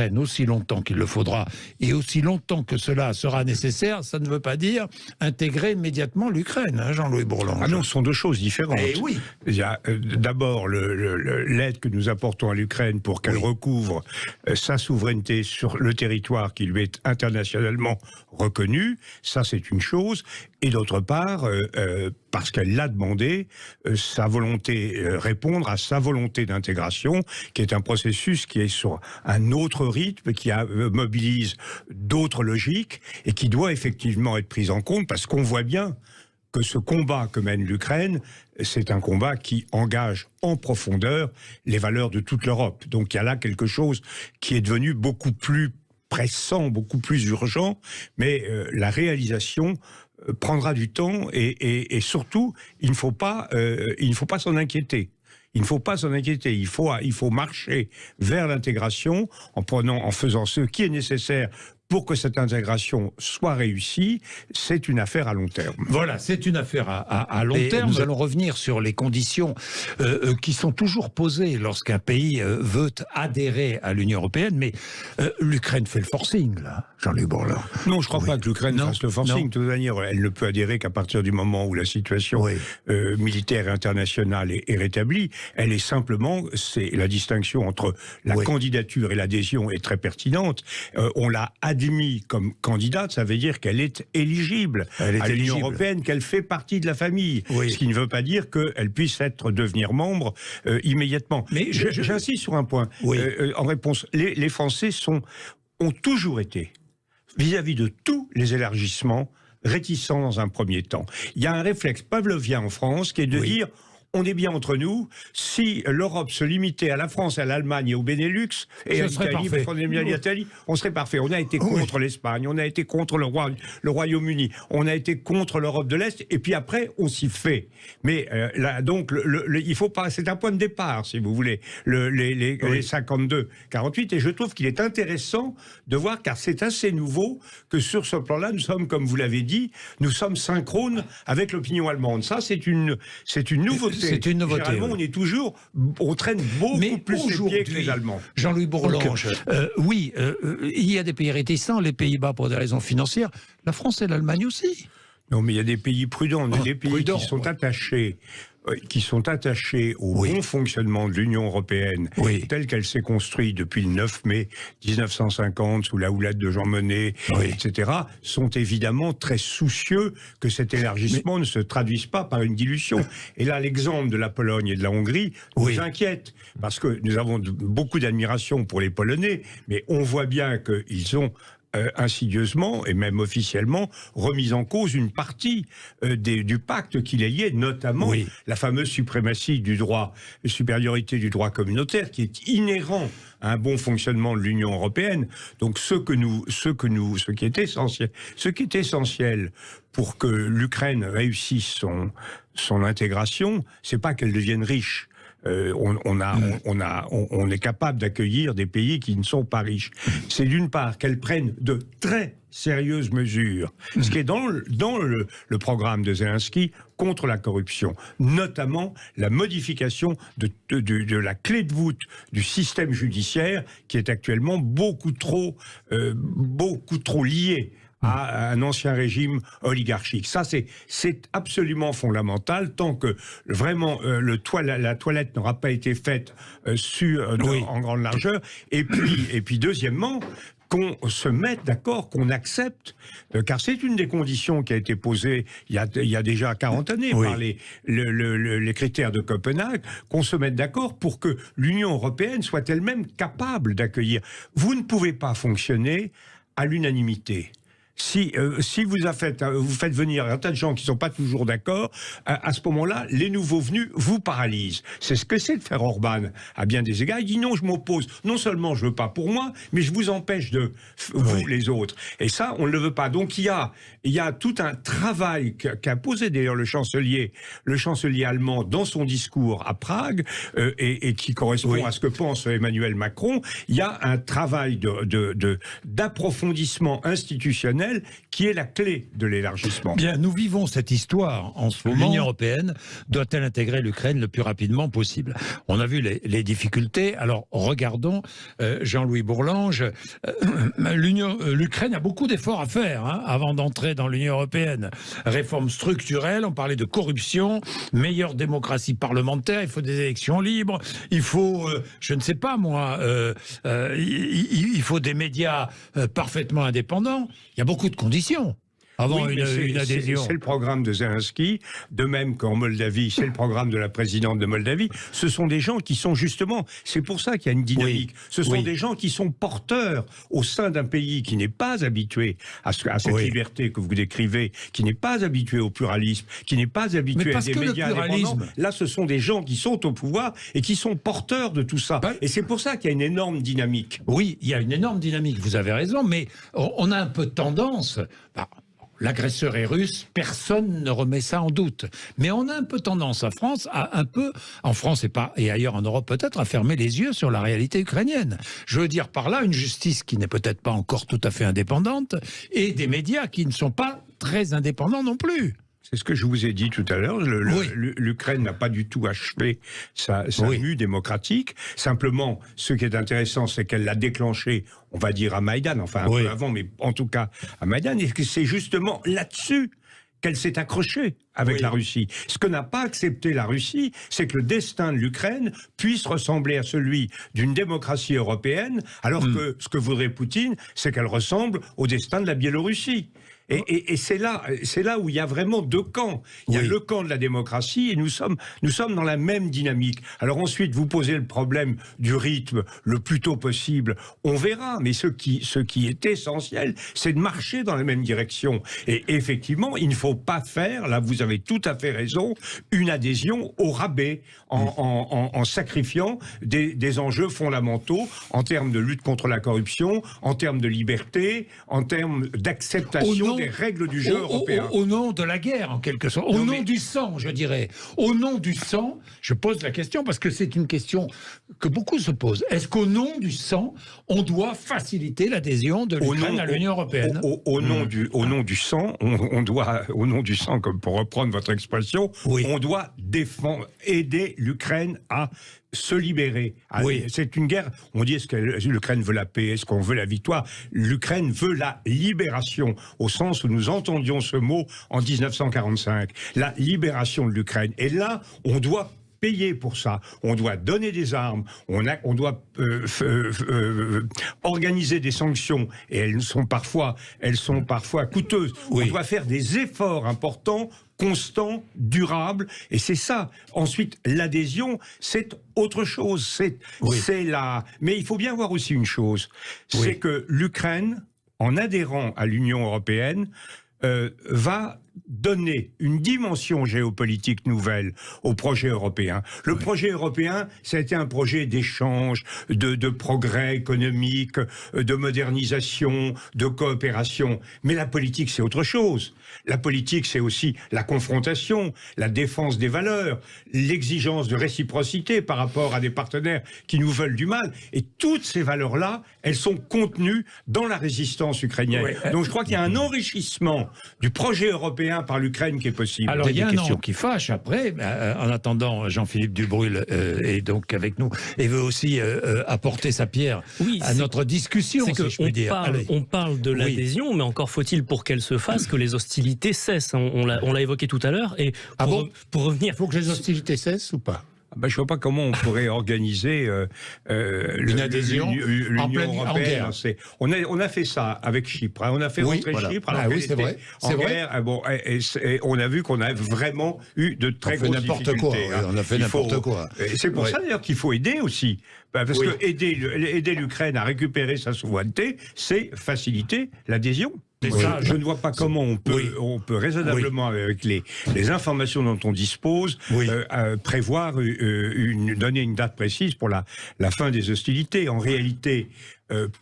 l'Ukraine aussi longtemps qu'il le faudra et aussi longtemps que cela sera nécessaire, ça ne veut pas dire intégrer immédiatement l'Ukraine, hein, Jean-Louis Bourlange. Ah non, ce sont deux choses différentes. Eh oui. Il y a euh, d'abord l'aide que nous apportons à l'Ukraine pour qu'elle recouvre euh, sa souveraineté sur le territoire qui lui est internationalement reconnu. Ça, c'est une chose. Et d'autre part, euh, parce qu'elle l'a demandé, sa volonté, répondre à sa volonté d'intégration, qui est un processus qui est sur un autre rythme, qui mobilise d'autres logiques et qui doit effectivement être prise en compte parce qu'on voit bien que ce combat que mène l'Ukraine, c'est un combat qui engage en profondeur les valeurs de toute l'Europe. Donc il y a là quelque chose qui est devenu beaucoup plus pressant, beaucoup plus urgent, mais euh, la réalisation euh, prendra du temps et, surtout, il ne faut pas, euh, il ne faut pas s'en inquiéter. Il ne faut pas s'en inquiéter. Il faut, il faut marcher vers l'intégration en en faisant ce qui est nécessaire pour que cette intégration soit réussie, c'est une affaire à long terme. Voilà, c'est une affaire à, long terme. Nous allons revenir sur les conditions euh, euh, qui sont toujours posées lorsqu'un pays euh, veut adhérer à l'Union européenne, mais l'Ukraine fait le forcing, là, Jean-Luc Bourlin. Non, je ne crois pas que l'Ukraine fasse le forcing. De toute manière, elle ne peut adhérer qu'à partir du moment où la situation militaire internationale est, rétablie. Elle est simplement, c'est la distinction entre la candidature et l'adhésion est très pertinente. on l'a adhéré admis comme candidate, ça veut dire qu'elle est éligible à l'Union européenne, qu'elle fait partie de la famille. Ce qui ne veut pas dire qu'elle puisse être devenir membre euh, immédiatement. Mais j'insiste sur un point. Euh, euh, en réponse, les, Français sont, ont toujours été vis-à-vis de tous les élargissements réticents dans un premier temps. Il y a un réflexe pavlovien en France qui est de dire on est bien entre nous. Si l'Europe se limitait à la France, à l'Allemagne et au Benelux, et à l'Italie, on serait parfait. On a été contre l'Espagne, on a été contre le, Roi, le Royaume-Uni, on a été contre l'Europe de l'Est, et puis après, on s'y fait. Mais euh, là, donc, il faut pas. C'est un point de départ, si vous voulez, les, les 52, 48, et je trouve qu'il est intéressant de voir, car c'est assez nouveau, que sur ce plan-là, nous sommes, comme vous l'avez dit, nous sommes synchrones avec l'opinion allemande. Ça, c'est une, c'est une nouveauté. C'est une nouveauté. Généralement, on est toujours, on traîne beaucoup plus les pieds que les Allemands. Jean-Louis Bourlange, euh, oui, euh, euh, il y a des pays réticents, les Pays-Bas pour des raisons financières, la France et l'Allemagne aussi. Non, mais il y a des pays prudents, oh, des pays qui sont attachés qui sont attachés au bon fonctionnement de l'Union européenne telle qu'elle s'est construite depuis le 9 mai 1950 sous la houlette de Jean Monnet, etc., sont évidemment très soucieux que cet élargissement ne se traduise pas par une dilution. Et là, l'exemple de la Pologne et de la Hongrie nous inquiète, parce que nous avons beaucoup d'admiration pour les Polonais, mais on voit bien qu'ils ont euh, insidieusement et même officiellement remise en cause une partie euh, du pacte qui les liait, notamment la fameuse suprématie du droit, supériorité du droit communautaire qui est inhérent à un bon fonctionnement de l'Union européenne. Donc ce que nous, ce que nous, ce qui est essentiel, ce qui est essentiel pour que l'Ukraine réussisse son son intégration, c'est pas qu'elle devienne riche, euh, on, a, on, a, on, est capable d'accueillir des pays qui ne sont pas riches. C'est d'une part qu'elles prennent de très sérieuses mesures, ce qui est dans le, dans le, programme de Zelensky contre la corruption, notamment la modification de, de, la clé de voûte du système judiciaire qui est actuellement beaucoup trop, euh, beaucoup trop lié à un ancien régime oligarchique. Ça, c'est absolument fondamental tant que vraiment euh, le la toilette n'aura pas été faite euh, sur, euh, en grande largeur. Et puis, et puis deuxièmement, qu'on se mette d'accord, qu'on accepte, car c'est une des conditions qui a été posée il y a, il y a déjà 40 années par les, les critères de Copenhague, qu'on se mette d'accord pour que l'Union européenne soit elle-même capable d'accueillir. Vous ne pouvez pas fonctionner à l'unanimité si, euh, si vous, faites, euh, vous faites venir un tas de gens qui ne sont pas toujours d'accord, à, ce moment-là, les nouveaux venus vous paralysent. C'est ce que c'est de faire Orban à bien des égards. Il dit non, je m'oppose. Non seulement je veux pas pour moi, mais je vous empêche de vous les autres. Et ça, on ne le veut pas. Donc il y a, il y a tout un travail qu'a posé d'ailleurs le chancelier, le chancelier allemand dans son discours à Prague euh, et, qui correspond à ce que pense Emmanuel Macron. Il y a un travail de d'approfondissement institutionnel qui est la clé de l'élargissement. Bien, nous vivons cette histoire en ce moment. L'Union européenne doit-elle intégrer l'Ukraine le plus rapidement possible? On a vu les, difficultés. Alors regardons, euh, Jean-Louis Bourlange, euh, euh, l'Ukraine a beaucoup d'efforts à faire hein, avant d'entrer dans l'Union européenne. Réforme structurelle, on parlait de corruption, meilleure démocratie parlementaire, il faut des élections libres, il faut, je ne sais pas moi, il, faut des médias parfaitement indépendants. Il y a beaucoup de conditions avant une, adhésion. C'est le programme de Zelensky, de même qu'en Moldavie, c'est le programme de la présidente de Moldavie. Ce sont des gens qui sont justement, c'est pour ça qu'il y a une dynamique. Ce sont des gens qui sont porteurs au sein d'un pays qui n'est pas habitué à, à cette liberté que vous décrivez, qui n'est pas habitué au pluralisme, qui n'est pas habitué à des médias indépendants. Là, ce sont des gens qui sont au pouvoir et qui sont porteurs de tout ça. et c'est pour ça qu'il y a une énorme dynamique. Oui, il y a une énorme dynamique, vous avez raison, mais on a un peu tendance, bah, l'agresseur est russe, personne ne remet ça en doute. Mais on a un peu tendance en France à un peu, en France et, pas, et ailleurs en Europe peut-être, à fermer les yeux sur la réalité ukrainienne. Je veux dire par là une justice qui n'est peut-être pas encore tout à fait indépendante et des médias qui ne sont pas très indépendants non plus. C'est ce que je vous ai dit tout à l'heure. L'Ukraine n'a pas du tout achevé sa, mue démocratique. Simplement, ce qui est intéressant, c'est qu'elle l'a déclenché, on va dire, à Maïdan, enfin un peu avant, mais en tout cas à Maïdan, et que c'est justement là-dessus qu'elle s'est accrochée avec la Russie. Ce que n'a pas accepté la Russie, c'est que le destin de l'Ukraine puisse ressembler à celui d'une démocratie européenne, alors hmm. que ce que voudrait Poutine, c'est qu'elle ressemble au destin de la Biélorussie. Et, c'est là, c'est là où il y a vraiment deux camps. Il y a le camp de la démocratie et nous sommes, nous sommes dans la même dynamique. Alors ensuite, vous posez le problème du rythme le plus tôt possible. On verra, mais ce qui, ce qui est essentiel, c'est de marcher dans la même direction. Et effectivement, il ne faut pas faire, là vous avez tout à fait raison, une adhésion au rabais en, en, sacrifiant des, des enjeux fondamentaux en termes de lutte contre la corruption, en termes de liberté, en termes d'acceptation règles du jeu européen. Au, nom de la guerre, en quelque sorte. Au nom du sang, je dirais. Au nom du sang, je pose la question parce que c'est une question que beaucoup se posent. Est-ce qu'au nom du sang, on doit faciliter l'adhésion de l'Ukraine à l'Union européenne au, nom hmm. du, au nom du sang, on, doit, au nom du sang, comme pour reprendre votre expression, on doit défendre, aider l'Ukraine à se libérer. Ah, oui. C'est une guerre. On dit est-ce que l'Ukraine veut la paix, est-ce qu'on veut la victoire? L'Ukraine veut la libération, au sens où nous entendions ce mot en 1945. La libération de l'Ukraine. Et là, on doit payer pour ça. On doit donner des armes, on, a, on doit euh, euh, euh, organiser des sanctions, et elles sont parfois, elles sont parfois coûteuses. On doit faire des efforts importants constant, durable, et c'est ça. Ensuite, l'adhésion, c'est autre chose. C'est c'est la. Mais il faut bien voir aussi une chose, c'est que l'Ukraine, en adhérant à l'Union européenne, va donner une dimension géopolitique nouvelle au projet européen. Le projet européen, c'était un projet d'échange, de, de, progrès économique, de modernisation, de coopération. Mais la politique, c'est autre chose. La politique, c'est aussi la confrontation, la défense des valeurs, l'exigence de réciprocité par rapport à des partenaires qui nous veulent du mal. Et toutes ces valeurs-là, elles sont contenues dans la résistance ukrainienne. Donc je crois qu'il y a un enrichissement du projet européen par l'Ukraine qui est possible. Alors il y a un nom qui fâche après. Euh, en attendant, Jean-Philippe Dubrul euh, est donc avec nous et veut aussi euh, apporter sa pierre à notre discussion. Si on, parle, on, parle, de l'adhésion, mais encore faut-il pour qu'elle se fasse que les hostilités cessent. On, on l'a évoqué tout à l'heure. Et ah pour, pour revenir, il faut que les hostilités cessent ou pas? ah bah, je ne vois pas comment on pourrait organiser euh, euh, une adhésion l'Union européenne. On a, on a fait ça avec Chypre. Hein. On a fait rentrer Chypre ah, oui, c'est vrai. En guerre. Ah bon, et, on a vu qu'on a vraiment eu de très grosses difficultés. Quoi, hein. On a fait n'importe quoi. C'est pour ça d'ailleurs qu'il faut aider aussi. Bah, parce que aider, aider l'Ukraine à récupérer sa souveraineté, c'est faciliter l'adhésion. Ça, je ne vois pas comment on peut, on peut raisonnablement, avec les, les, informations dont on dispose, euh, euh, prévoir, euh, une, donner une date précise pour la, la fin des hostilités. En réalité,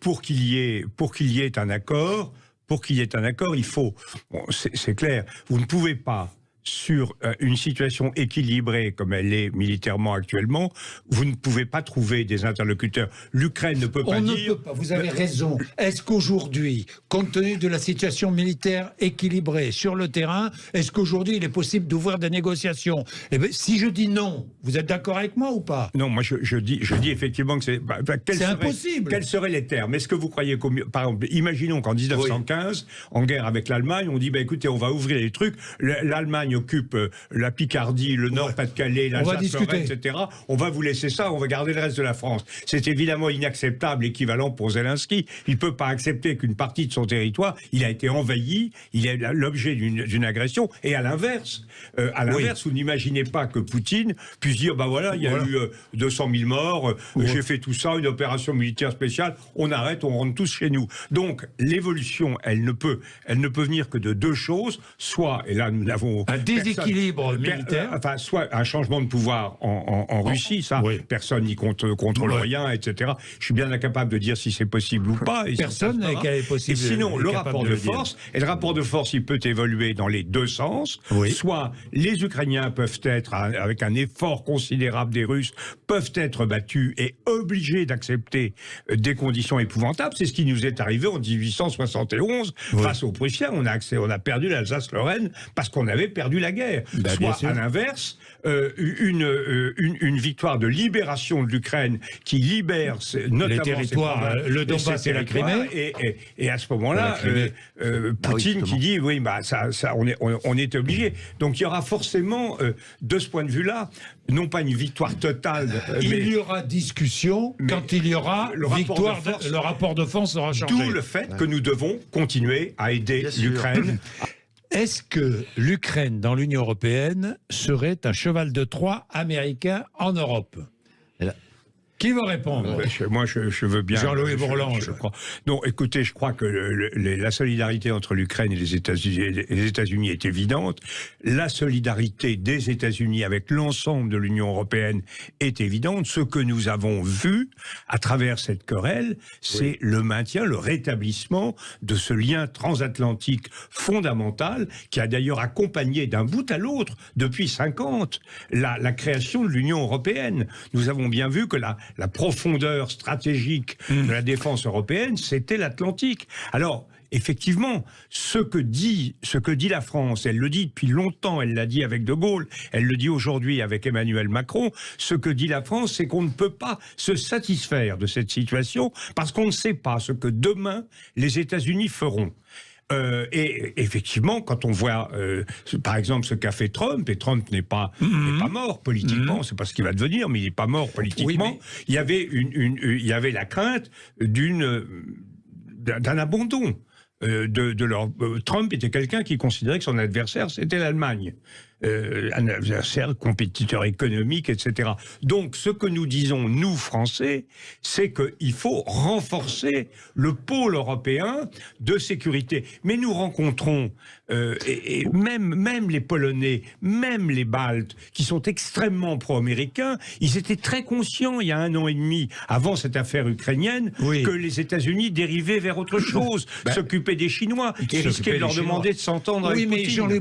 pour qu'il y ait, pour qu'il y ait un accord, pour qu'il y ait un accord, il faut, bon, c'est clair, vous ne pouvez pas sur euh, une situation équilibrée comme elle est militairement actuellement, vous ne pouvez pas trouver des interlocuteurs. L'Ukraine ne peut pas On dire... ne peut pas, vous avez raison. Est-ce qu'aujourd'hui, compte tenu de la situation militaire équilibrée sur le terrain, est-ce qu'aujourd'hui il est possible d'ouvrir des négociations? Eh bien, Si je dis non, vous êtes d'accord avec moi ou pas? Non, moi je, dis, je dis effectivement que c'est... Bah, bah, c'est impossible. Quels seraient les termes? Est-ce que vous croyez... Par exemple, imaginons qu'en 1915, en guerre avec l'Allemagne, on dit, bah, écoutez, on va ouvrir les trucs, l'Allemagne occupe euh, la Picardie, le Nord-Pas-de-Calais, l'Alsace, etc. On va vous laisser ça, on va garder le reste de la France. C'est évidemment inacceptable, équivalent pour Zelensky. Il ne peut pas accepter qu'une partie de son territoire, il a été envahi, il est l'objet d'une agression. Et à l'inverse, euh, à l'inverse, vous n'imaginez pas que Poutine puisse dire, bah voilà, il y a eu 200 euh, 000 morts, j'ai fait tout ça, une opération militaire spéciale, on arrête, on rentre tous chez nous. Donc l'évolution, elle ne peut, elle ne peut venir que de deux choses, soit, et là nous n'avons déséquilibre militaire, euh, enfin soit un changement de pouvoir en, Russie, ça, personne n'y contrôle rien, etc. Je suis bien incapable de dire si c'est possible ou pas. personne n'est possible. Et sinon, le rapport de, force, et le rapport de force, il peut évoluer dans les deux sens. Soit les Ukrainiens peuvent être, avec un effort considérable des Russes, peuvent être battus et obligés d'accepter euh, des conditions épouvantables. C'est ce qui nous est arrivé en 1871 face aux Prussiens. On a, accès, on a perdu l'Alsace-Lorraine parce qu'on avait perdu la guerre. Bah, Soit à l'inverse, euh, une, euh, une, une, victoire de libération de l'Ukraine qui libère notamment les territoires, le Donbass et la Crimée. Et, et, et à ce moment-là, euh, ah Poutine qui dit oui, bah ça, ça on est on, est obligé. Donc il y aura forcément de ce point de vue-là, non pas une victoire totale. il y aura discussion quand il y aura le victoire. Rapport de le rapport de force sera changé. D'où le fait que nous devons continuer à aider l'Ukraine Est-ce que l'Ukraine dans l'Union européenne serait un cheval de Troie américain en Europe? Qui va répondre? Moi, je, veux bien. Jean-Louis Bourlange. Je, crois. Non, écoutez, je crois que la solidarité entre l'Ukraine et les États-Unis est évidente. La solidarité des États-Unis avec l'ensemble de l'Union européenne est évidente. Ce que nous avons vu à travers cette querelle, c'est le maintien, le rétablissement de ce lien transatlantique fondamental qui a d'ailleurs accompagné d'un bout à l'autre depuis 50 la, la création de l'Union européenne. Nous avons bien vu que la, la profondeur stratégique de la défense européenne, c'était l'Atlantique. Alors, effectivement, ce que dit, ce que dit la France, elle le dit depuis longtemps, elle l'a dit avec De Gaulle, elle le dit aujourd'hui avec Emmanuel Macron, ce que dit la France, c'est qu'on ne peut pas se satisfaire de cette situation parce qu'on ne sait pas ce que demain les États-Unis feront. Euh, et effectivement, quand on voit, euh, par exemple, ce qu'a fait Trump, et Trump n'est pas, mhm. pas mort politiquement, mhm. c'est pas ce qu'il va devenir, mais il n'est pas mort politiquement. Il y avait une, une, il y avait la crainte d'un abandon. Euh, de, de leur Trump était quelqu'un qui considérait que son adversaire c'était l'Allemagne euh, un adversaire, compétiteur économique, etc. Donc, ce que nous disons, nous, Français, c'est qu'il faut renforcer le pôle européen de sécurité. Mais nous rencontrons, euh, et, et, même, même les Polonais, même les Baltes, qui sont extrêmement pro-américains, ils étaient très conscients, il y a un an et demi, avant cette affaire ukrainienne, que les États-Unis dérivaient vers autre chose, ben, s'occupaient des Chinois, et risquaient de leur demander de s'entendre oui, avec mais Jean-Louis